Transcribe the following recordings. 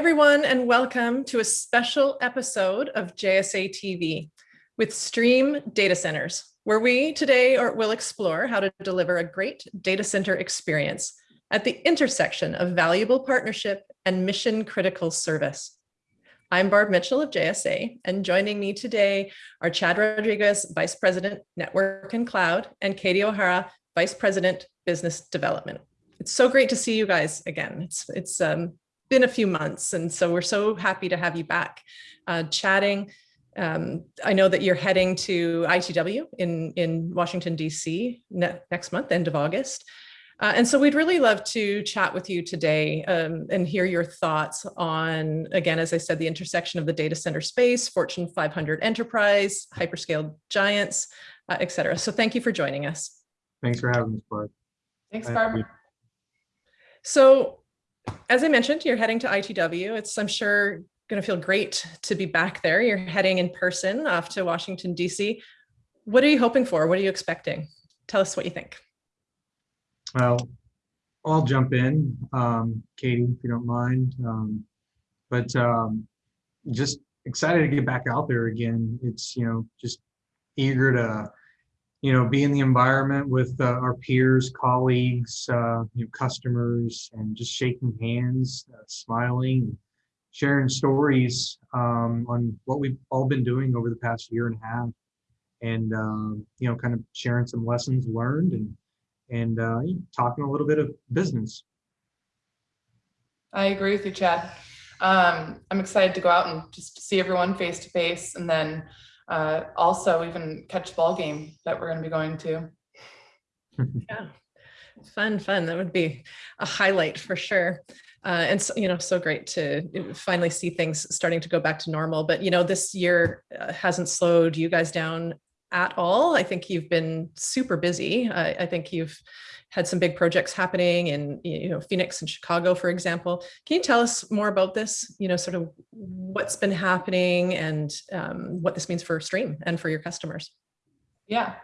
everyone, and welcome to a special episode of JSA TV with Stream Data Centers, where we today are, will explore how to deliver a great data center experience at the intersection of valuable partnership and mission critical service. I'm Barb Mitchell of JSA, and joining me today are Chad Rodriguez, Vice President, Network and Cloud, and Katie O'Hara, Vice President, Business Development. It's so great to see you guys again. It's, it's um, been a few months, and so we're so happy to have you back uh, chatting. Um, I know that you're heading to ITW in, in Washington, DC ne next month, end of August. Uh, and so we'd really love to chat with you today um, and hear your thoughts on, again, as I said, the intersection of the data center space, Fortune 500 enterprise, hyperscale giants, uh, et cetera. So thank you for joining us. Thanks for having us, Barb. Thanks, Barb. So as I mentioned, you're heading to ITW. It's, I'm sure, going to feel great to be back there. You're heading in person off to Washington, DC. What are you hoping for? What are you expecting? Tell us what you think. Well, I'll jump in, um, Katie, if you don't mind. Um, but um, just excited to get back out there again. It's, you know, just eager to you know, be in the environment with uh, our peers, colleagues, uh, you know, customers, and just shaking hands, uh, smiling, sharing stories um, on what we've all been doing over the past year and a half, and um, you know, kind of sharing some lessons learned and and uh, talking a little bit of business. I agree with you, Chad. Um, I'm excited to go out and just see everyone face to face, and then uh, also even catch ball game that we're going to be going to. yeah, fun, fun. That would be a highlight for sure. Uh, and so, you know, so great to finally see things starting to go back to normal. But you know, this year uh, hasn't slowed you guys down at all. I think you've been super busy. I think you've had some big projects happening in you know Phoenix and Chicago, for example. Can you tell us more about this? You know, sort of what's been happening and um, what this means for Stream and for your customers. Yeah.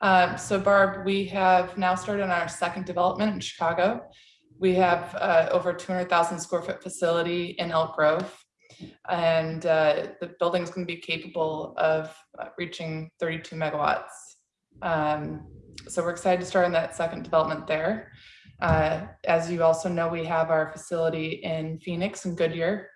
Uh, so Barb, we have now started on our second development in Chicago. We have uh, over 200,000 square foot facility in Elk Grove and uh, the building is going to be capable of uh, reaching 32 megawatts. Um, so we're excited to start on that second development there. Uh, as you also know, we have our facility in Phoenix and Goodyear.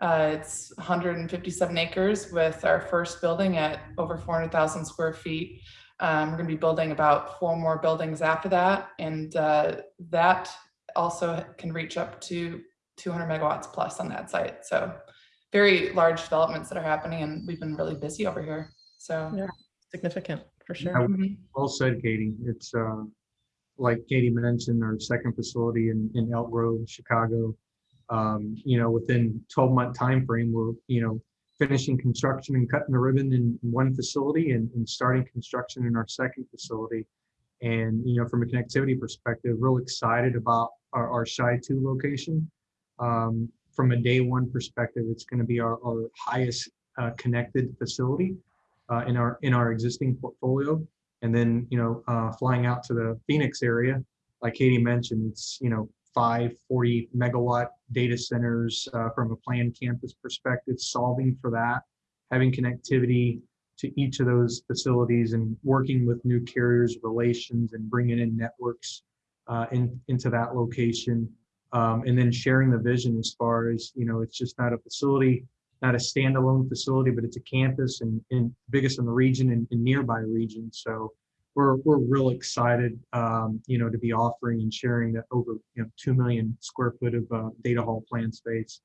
Uh, it's 157 acres with our first building at over 400,000 square feet. Um, we're going to be building about four more buildings after that, and uh, that also can reach up to 200 megawatts plus on that site. So very large developments that are happening, and we've been really busy over here. So yeah, significant for sure. Yeah, mm-hmm. well said, Katie. It's uh, like Katie mentioned, our second facility in, in Elk Grove, Chicago. Um, you know, within 12 month time frame, we're you know finishing construction and cutting the ribbon in one facility and, and starting construction in our second facility. And you know, from a connectivity perspective, real excited about our, our Chi 2 location. Um, from a day one perspective, it's going to be our, our highest uh, connected facility uh, in our in our existing portfolio. And then, you know, uh, flying out to the Phoenix area, like Katie mentioned, it's, you know, five 40 megawatt data centers uh, from a planned campus perspective, solving for that, having connectivity to each of those facilities and working with new carriers relations and bringing in networks uh, in, into that location. Um, and then sharing the vision as far as, you know, it's just not a facility not a standalone facility, but it's a campus and, and biggest in the region and, and nearby region So we're, we're real excited, um, you know, to be offering and sharing that over, you know, 2 million square foot of uh, data hall plan space.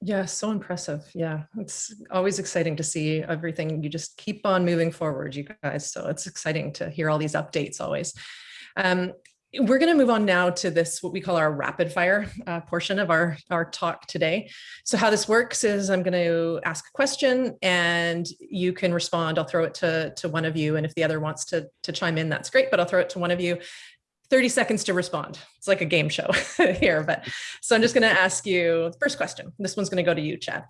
Yeah, so impressive. Yeah, it's always exciting to see everything. You just keep on moving forward, you guys. So it's exciting to hear all these updates always. Um, we're going to move on now to this, what we call our rapid fire uh, portion of our, our talk today. So how this works is I'm going to ask a question and you can respond. I'll throw it to, to one of you. And if the other wants to, to chime in, that's great, but I'll throw it to one of you. 30 seconds to respond. It's like a game show here, but so I'm just going to ask you the first question. This one's going to go to you, Chad.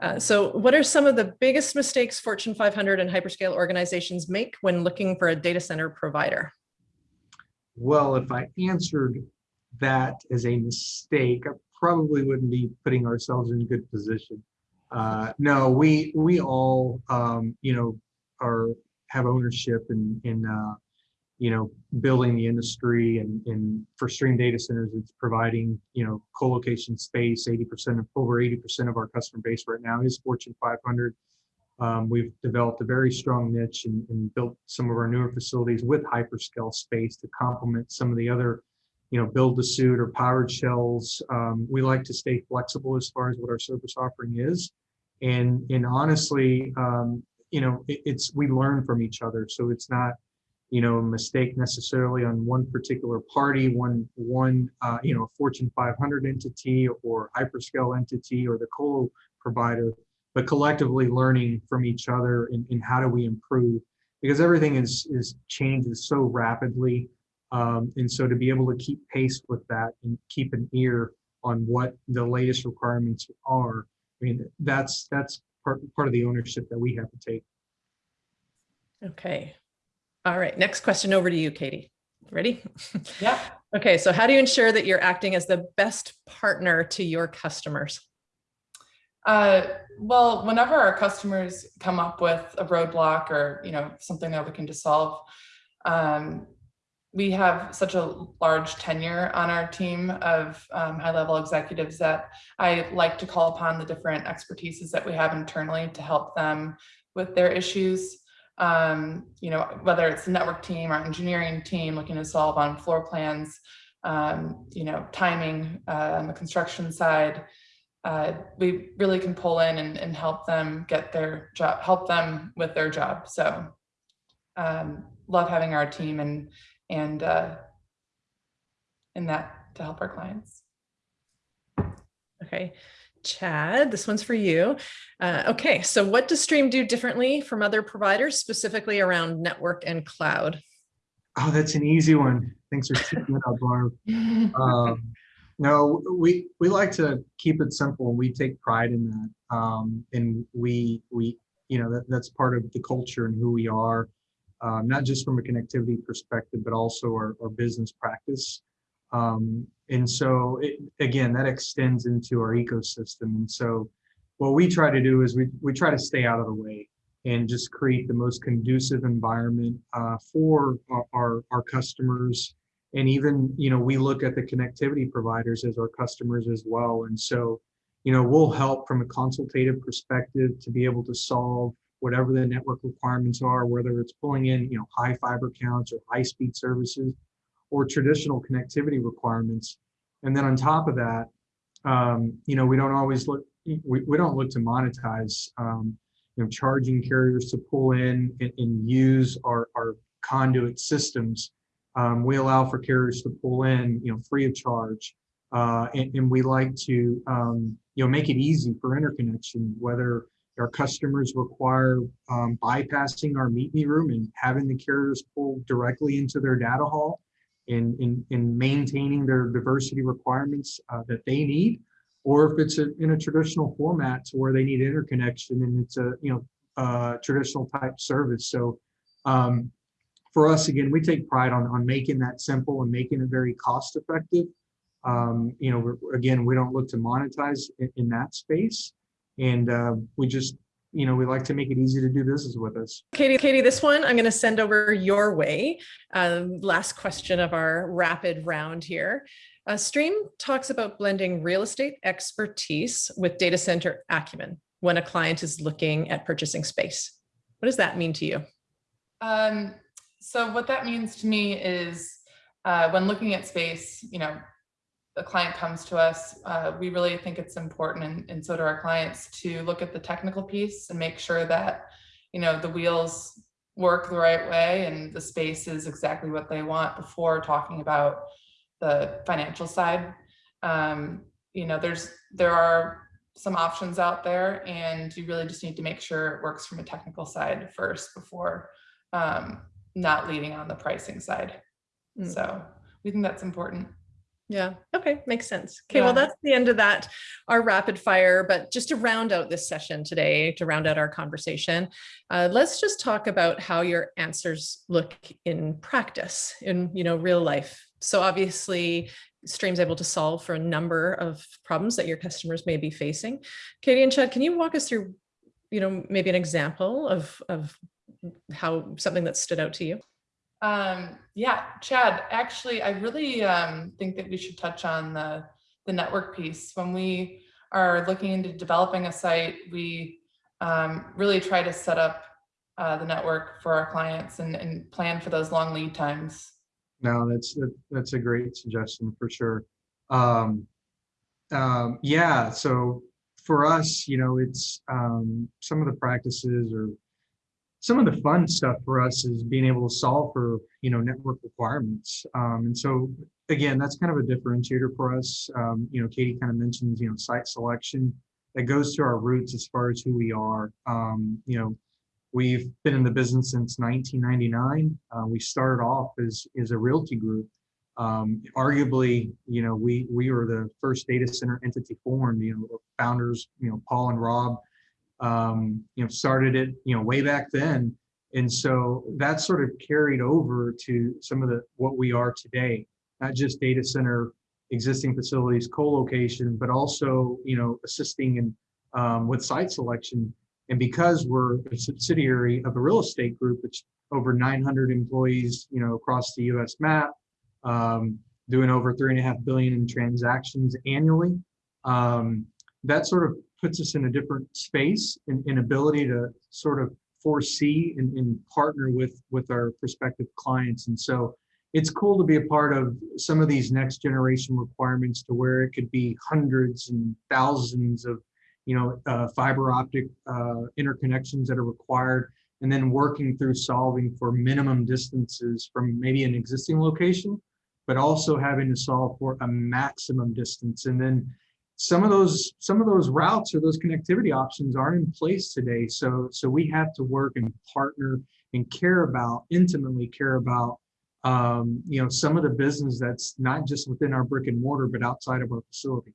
Uh, so what are some of the biggest mistakes Fortune 500 and hyperscale organizations make when looking for a data center provider? Well, if I answered that as a mistake, I probably wouldn't be putting ourselves in good position. Uh, no, we we all um, you know are have ownership in in uh, you know building the industry and and for Stream Data Centers, it's providing you know co-location space. Eighty percent of over eighty percent of our customer base right now is Fortune 500. Um, we've developed a very strong niche and, and built some of our newer facilities with hyperscale space to complement some of the other you know, build to suit or powered shells. Um, we like to stay flexible as far as what our service offering is. And, and honestly, um, you know, it, it's, we learn from each other. So it's not, you know, a mistake necessarily on one particular party, one, one, uh, you know, a Fortune 500 entity or hyperscale entity or the colo provider, but collectively learning from each other and, and how do we improve because everything is, is changes so rapidly. Um, and so to be able to keep pace with that and keep an ear on what the latest requirements are, I mean, that's that's part, part of the ownership that we have to take. Okay. All right. Next question over to you, Katie. Ready? Yeah. Okay. So how do you ensure that you're acting as the best partner to your customers? Uh, well, whenever our customers come up with a roadblock or, you know, something they're looking to solve, um, we have such a large tenure on our team of um, high level executives that I like to call upon the different expertises that we have internally to help them with their issues. Um, you know, whether it's the network team or engineering team looking to solve on floor plans, um, you know, timing uh, on the construction side, uh, we really can pull in and, and, help them get their job, help them with their job. So um, love having our team and and uh, in that to help our clients. Okay, Chad, this one's for you. Uh, okay, so what does Stream do differently from other providers, specifically around network and cloud? Oh, that's an easy one. Thanks for keeping it up, Barb. Um, no, we we like to keep it simple, and we take pride in that. Um, and we we you know that that's part of the culture and who we are um, not just from a connectivity perspective, but also our, our business practice. Um, and so it, again, that extends into our ecosystem. And so what we try to do is we, we try to stay out of the way and just create the most conducive environment uh, for our, our, our customers. And even, you know, we look at the connectivity providers as our customers as well. And so, you know, we'll help from a consultative perspective to be able to solve whatever the network requirements are, whether it's pulling in, you know, high fiber counts or high speed services or traditional connectivity requirements. And then on top of that, um, you know, we don't always look, we, we don't look to monetize, um, you know, charging carriers to pull in and, and use our, our conduit systems. Um, we allow for carriers to pull in, you know, free of charge. Uh, and, and, we like to, um, you know, make it easy for interconnection, whether our customers require um, bypassing our meet me room and having the carriers pull directly into their data hall and in, in maintaining their diversity requirements uh, that they need, or if it's a, in a traditional format to where they need interconnection and it's a you know uh, traditional type service. So um, for us, again, we take pride on, on making that simple and making it very cost effective. Um, you know, again, we don't look to monetize in, in that space. And uh, we just, you know, we like to make it easy to do business with us. Katie, Katie, this one I'm going to send over your way. Um, last question of our rapid round here. Uh, Stream talks about blending real estate expertise with data center acumen when a client is looking at purchasing space. What does that mean to you? Um, so what that means to me is uh, when looking at space, you know, a client comes to us, uh, we really think it's important, and, and so do our clients, to look at the technical piece and make sure that, you know, the wheels work the right way and the space is exactly what they want before talking about the financial side. Um, you know, there's there are some options out there and you really just need to make sure it works from a technical side first before um, not leading on the pricing side. Mm. So we think that's important. Yeah. Okay. Makes sense. Okay. Yeah. Well, that's the end of that, our rapid fire. But just to round out this session today, to round out our conversation, uh, let's just talk about how your answers look in practice, in you know real life. So obviously, Stream's able to solve for a number of problems that your customers may be facing. Katie and Chad, can you walk us through, you know, maybe an example of, of how something that stood out to you? Um, yeah, Chad, actually, I really um, think that we should touch on the, the network piece. When we are looking into developing a site, we um, really try to set up uh, the network for our clients and, and plan for those long lead times. No, that's, that- that's a great suggestion for sure. Um, um, yeah, so for us, you know, it's, um, some of the practices or some of the fun stuff for us is being able to solve for, you know, network requirements. Um, and so again, that's kind of a differentiator for us. Um, you know, Katie kind of mentions, you know, site selection that goes to our roots as far as who we are. Um, you know, We've been in the business since 1999. Uh, we started off as, as a realty group. Um, arguably, you know, we we were the first data center entity formed. You know, founders, you know, Paul and Rob, um, you know, started it, you know, way back then. And so that sort of carried over to some of the what we are today, not just data center existing facilities, co-location, but also, you know, assisting in um, with site selection and because we're a subsidiary of a real estate group, it's over 900 employees, you know, across the US map, um, doing over three and a half billion in transactions annually. Um, that sort of puts us in a different space and, and ability to sort of foresee and, and partner with, with our prospective clients. And so it's cool to be a part of some of these next generation requirements to where it could be hundreds and thousands of you know, uh, fiber optic uh, interconnections that are required, and then working through solving for minimum distances from maybe an existing location, but also having to solve for a maximum distance. And then some of those some of those routes or those connectivity options aren't in place today. So so we have to work and partner and care about intimately care about um, you know some of the business that's not just within our brick and mortar but outside of our facility.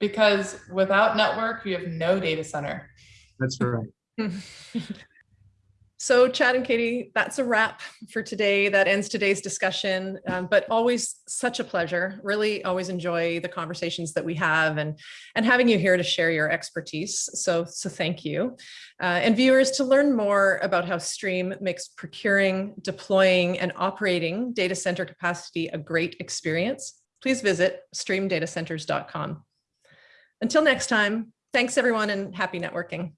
Because without network, you have no data center. That's right. So Chad and Katie, that's a wrap for today. That ends today's discussion, um, but always such a pleasure. Really always enjoy the conversations that we have and, and having you here to share your expertise. So, so thank you. Uh, and viewers, to learn more about how Stream makes procuring, deploying, and operating data center capacity a great experience, please visit streamdatacenters.com. Until next time, thanks everyone and happy networking.